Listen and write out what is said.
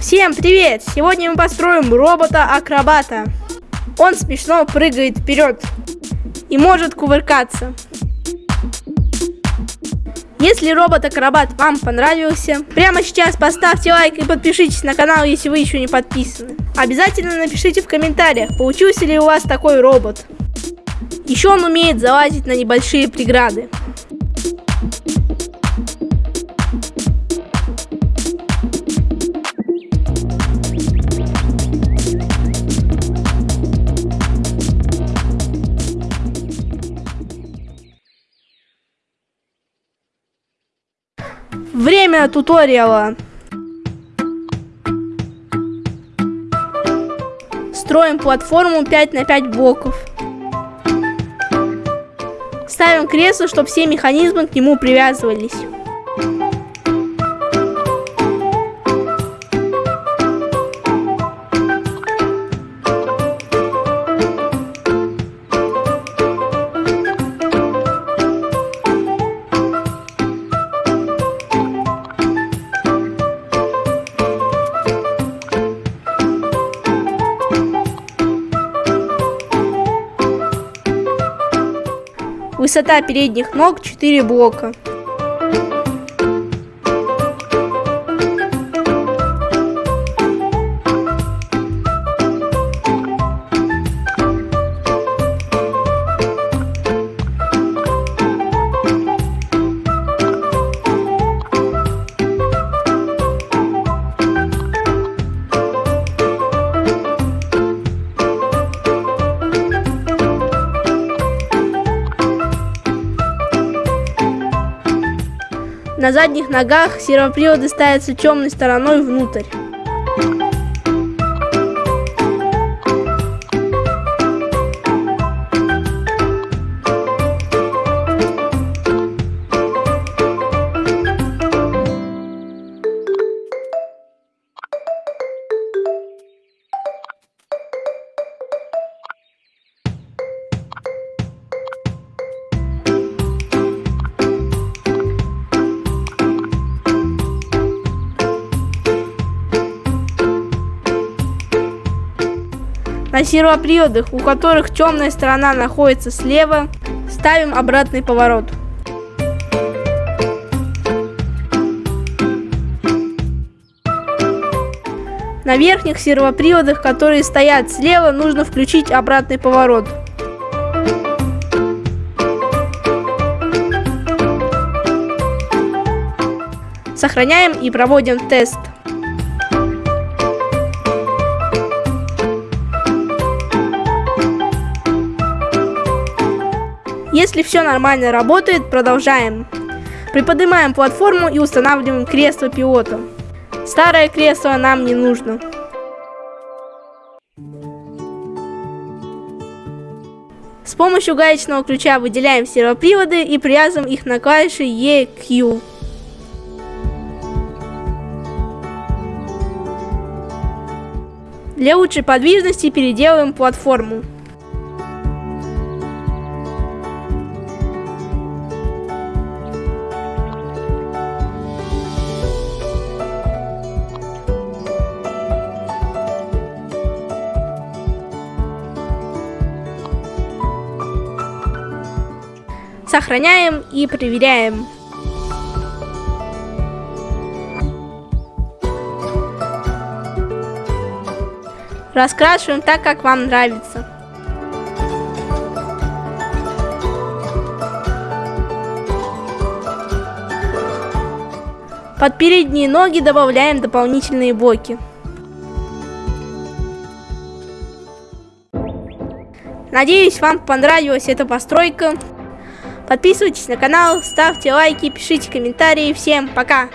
Всем привет! Сегодня мы построим робота-акробата. Он смешно прыгает вперед и может кувыркаться. Если робот-акробат вам понравился, прямо сейчас поставьте лайк и подпишитесь на канал, если вы еще не подписаны. Обязательно напишите в комментариях, получился ли у вас такой робот. Еще он умеет залазить на небольшие преграды. Время туториала. Строим платформу 5 на 5 блоков. Ставим кресло, чтобы все механизмы к нему привязывались. Высота передних ног 4 блока. На задних ногах сервоприводы ставятся темной стороной внутрь. На сервоприводах, у которых темная сторона находится слева, ставим обратный поворот. На верхних сервоприводах, которые стоят слева, нужно включить обратный поворот. Сохраняем и проводим тест. Если все нормально работает, продолжаем. Приподнимаем платформу и устанавливаем кресло пилота. Старое кресло нам не нужно. С помощью гаечного ключа выделяем сервоприводы и привязываем их на клавиши EQ. Для лучшей подвижности переделываем платформу. Сохраняем и проверяем. Раскрашиваем так, как вам нравится. Под передние ноги добавляем дополнительные блоки. Надеюсь, вам понравилась эта постройка. Подписывайтесь на канал, ставьте лайки, пишите комментарии. Всем пока!